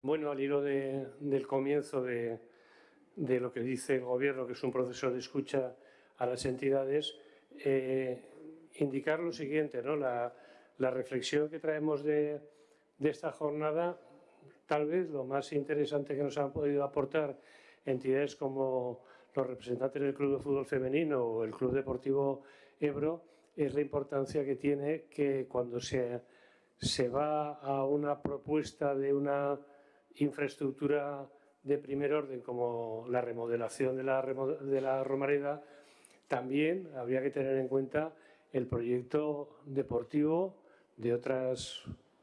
Bueno, al hilo del comienzo de, lo que dice el Gobierno, que es un proceso de escucha a las entidades, eh, indicar lo siguiente, ¿no? La, reflexión que traemos de, esta jornada, tal vez lo más interesante que nos han podido aportar entidades como los representantes del Club de Fútbol Femenino o el Club Deportivo Ebro, es la importancia que tiene que cuando se, se va a una propuesta de una infraestructura de primer orden como la remodelación de la, Romareda, también habría que tener en cuenta el proyecto deportivo de otras,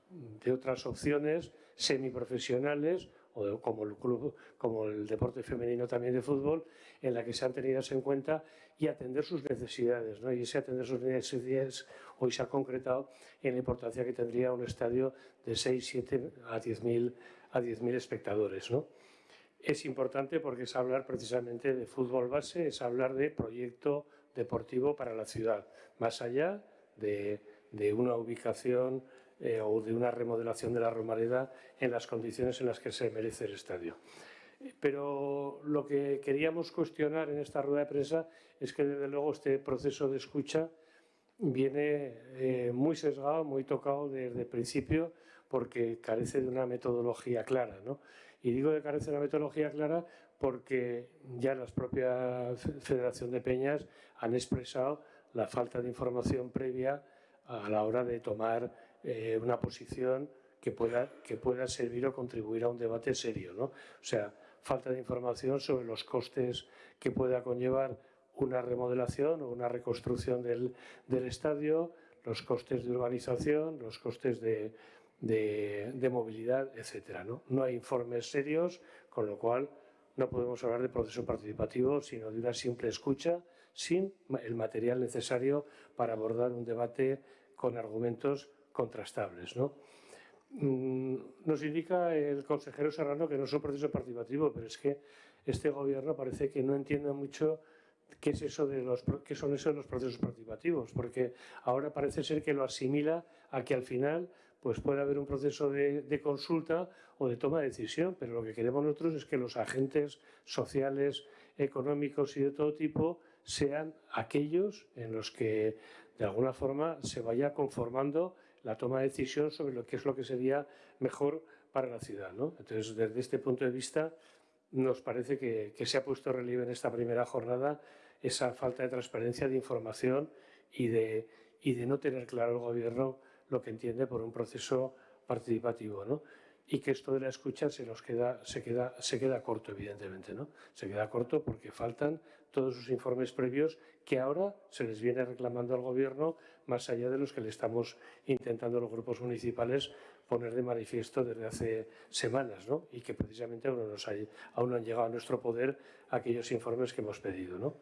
de otras opciones semiprofesionales o como el club, como el deporte femenino también de fútbol, en la que se han tenido en cuenta y atender sus necesidades. ¿no? Y ese atender sus necesidades hoy se ha concretado en la importancia que tendría un estadio de 6, 7 a 10.000 a 10.000 espectadores. ¿no? Es importante porque es hablar precisamente de fútbol base, es hablar de proyecto deportivo para la ciudad, más allá de, una ubicación eh, o de una remodelación de la Romareda en las condiciones en las que se merece el estadio. Pero lo que queríamos cuestionar en esta rueda de prensa es que desde luego este proceso de escucha viene eh, muy sesgado, muy tocado desde el principio porque carece de una metodología clara. ¿no? Y digo que carece de una metodología clara porque ya las propias Federación de Peñas han expresado la falta de información previa a la hora de tomar eh, una posición que pueda, que pueda servir o contribuir a un debate serio. ¿no? O sea, falta de información sobre los costes que pueda conllevar una remodelación o una reconstrucción del, del estadio, los costes de urbanización, los costes de, de, movilidad, etcétera. ¿no? no hay informes serios, con lo cual no podemos hablar de proceso participativo, sino de una simple escucha sin el material necesario para abordar un debate con argumentos contrastables. ¿no? Mm, nos indica el consejero Serrano que no es un proceso participativo, pero es que este gobierno parece que no entiende mucho qué, es eso de los, qué son esos los procesos participativos, porque ahora parece ser que lo asimila a que al final pues puede haber un proceso de, consulta o de toma de decisión, pero lo que queremos nosotros es que los agentes sociales, económicos y de todo tipo sean aquellos en los que de alguna forma se vaya conformando la toma de decisión sobre lo que es lo que sería mejor para la ciudad. Entonces, desde este punto de vista, nos parece que, se ha puesto relieve en esta primera jornada esa falta de transparencia, de información y de, y de no tener claro el Gobierno lo que entiende por un proceso participativo, ¿no? Y que esto de la escucha se nos queda, se queda, se queda corto, evidentemente, ¿no? Se queda corto porque faltan todos sus informes previos que ahora se les viene reclamando al Gobierno, más allá de los que le estamos intentando los grupos municipales poner de manifiesto desde hace semanas, ¿no? Y que precisamente aún, nos aún no han llegado a nuestro poder aquellos informes que hemos pedido, ¿no?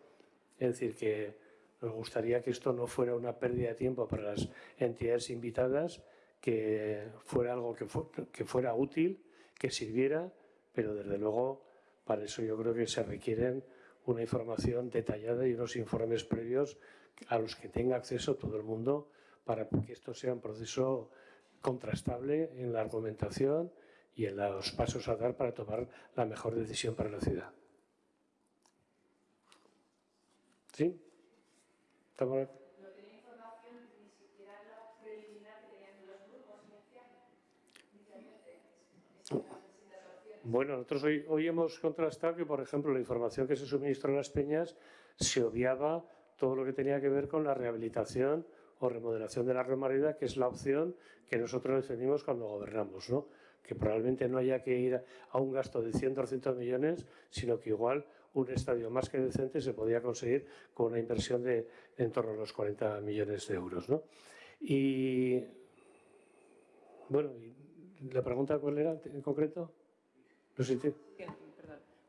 Es decir, que nos gustaría que esto no fuera una pérdida de tiempo para las entidades invitadas, que fuera algo que, que fuera útil, que sirviera, pero desde luego para eso yo creo que se requieren una información detallada y unos informes previos a los que tenga acceso todo el mundo para que esto sea un proceso contrastable en la argumentación y en los pasos a dar para tomar la mejor decisión para la ciudad. ¿Sí? ¿No Bueno, nosotros hoy, hemos contrastado que, por ejemplo, la información que se suministró a las peñas se obviaba todo lo que tenía que ver con la rehabilitación o remodelación de la Romareda, que es la opción que nosotros defendimos cuando gobernamos, ¿no? que probablemente no haya que ir a un gasto de 100 o 200 millones, sino que igual un estadio más que decente se podía conseguir con una inversión de, en torno a los 40 millones de euros. ¿no? Y bueno, ¿la pregunta cuál era en concreto? No sé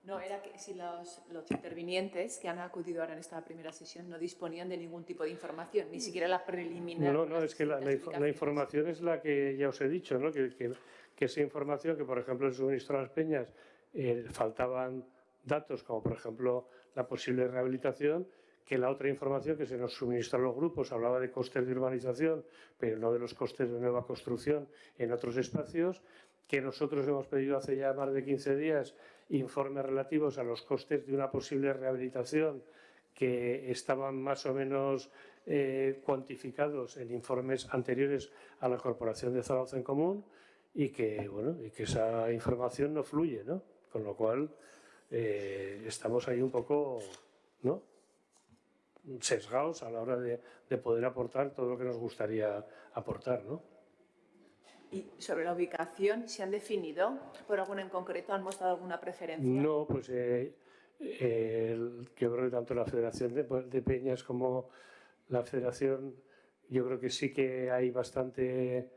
No, era que si los, intervinientes que han acudido ahora en esta primera sesión no disponían de ningún tipo de información, ni siquiera la preliminar. No, no, es que la, información es la que ya os he dicho, ¿no? que, que, esa información que, por ejemplo, el suministro a las peñas eh, faltaban datos como por ejemplo la posible rehabilitación, que la otra información que se nos suministró a los grupos hablaba de costes de urbanización, pero no de los costes de nueva construcción en otros espacios, que nosotros hemos pedido hace ya más de 15 días informes relativos a los costes de una posible rehabilitación que estaban más o menos eh, cuantificados en informes anteriores a la Corporación de Zaragoza en Común y que, bueno, y que esa información no fluye, ¿no? Con lo cual eh, estamos ahí un poco ¿no? sesgados a la hora de, de, poder aportar todo lo que nos gustaría aportar, ¿no? ¿Y sobre la ubicación se han definido por alguna en concreto? ¿Han mostrado alguna preferencia? No, pues eh, el, yo creo que tanto la Federación de, de, Peñas como la Federación, yo creo que sí que hay bastante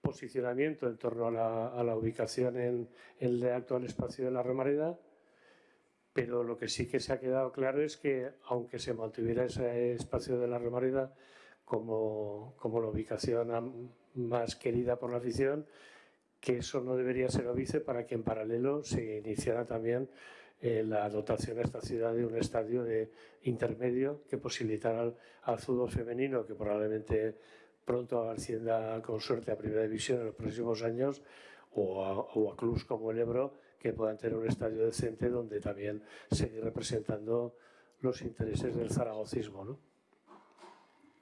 posicionamiento en torno a la, a la ubicación en, en, el actual espacio de la Romareda, pero lo que sí que se ha quedado claro es que aunque se mantuviera ese espacio de la Romareda como, como la ubicación más querida por la afición, que eso no debería ser óbice para que en paralelo se iniciara también eh, la dotación a esta ciudad de un estadio de intermedio que posibilitara al, al fútbol femenino, que probablemente pronto ascienda con suerte a Primera División en los próximos años, o a, o a clubs como el Ebro, que puedan tener un estadio decente donde también seguir representando los intereses del zaragocismo. ¿no?